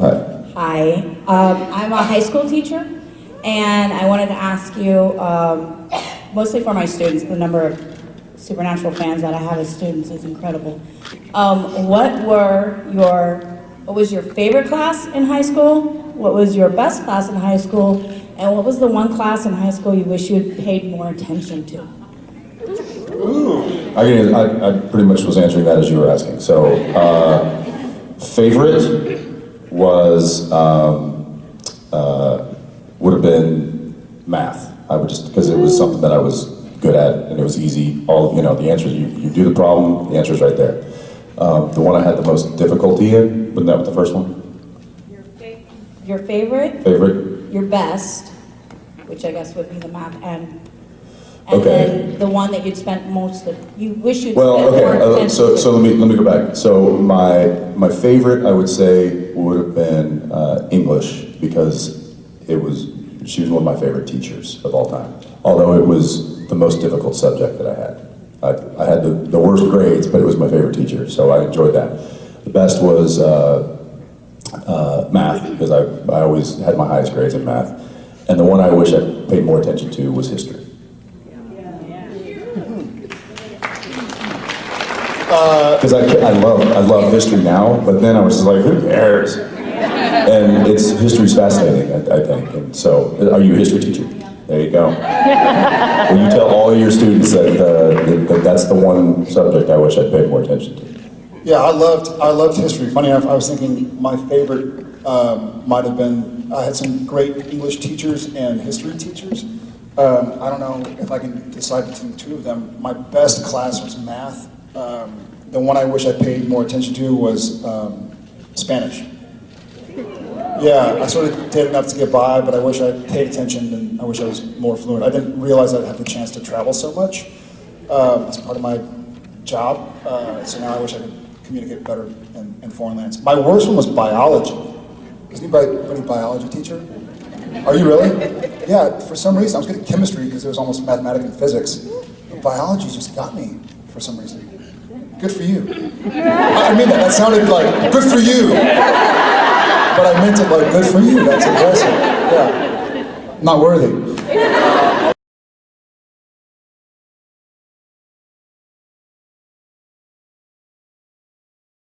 Hi. Hi, um, I'm a high school teacher, and I wanted to ask you, um, mostly for my students, the number of Supernatural fans that I have as students is incredible. Um, what were your, what was your favorite class in high school? What was your best class in high school? And what was the one class in high school you wish you had paid more attention to? I, I, I pretty much was answering that as you were asking. So, uh, favorite was, um, uh, would have been math. I would just, because it was something that I was good at and it was easy. All, you know, the answer, you, you do the problem, the answer is right there. Um, the one I had the most difficulty in, wasn't that be the first one? Your favorite, Favorite? your best, which I guess would be the math, and, and Okay. then the one that you'd spent most of, you wish you'd Well, spent more okay, uh, so, so let me, let me go back. So my, my favorite, I would say, would have been uh, English because it was, she was one of my favorite teachers of all time. Although it was the most difficult subject that I had. I, I had the, the worst grades, but it was my favorite teacher, so I enjoyed that. The best was uh, uh, math because I, I always had my highest grades in math. And the one I wish I paid more attention to was history. Because I, I love I love history now, but then I was just like, who cares? And it's history's fascinating, I, I think. And so, are you a history teacher? There you go. Will you tell all your students that, uh, that, that that's the one subject I wish I'd paid more attention to? Yeah, I loved I loved history. Funny enough, I was thinking my favorite um, might have been I had some great English teachers and history teachers. Um, I don't know if I can decide between the two of them. My best class was math. Um, the one I wish I paid more attention to was um, Spanish. Yeah, I sort of did enough to get by, but I wish I paid attention and I wish I was more fluent. I didn't realize I'd have the chance to travel so much um, as part of my job, uh, so now I wish I could communicate better in, in foreign lands. My worst one was biology. Is anybody any biology teacher? Are you really? Yeah, for some reason, I was good at chemistry because it was almost mathematics and physics. But biology just got me for some reason. Good for you. I mean, that, sounded like, good for you. But I meant it like, good for you. That's impressive. Yeah. Not worthy.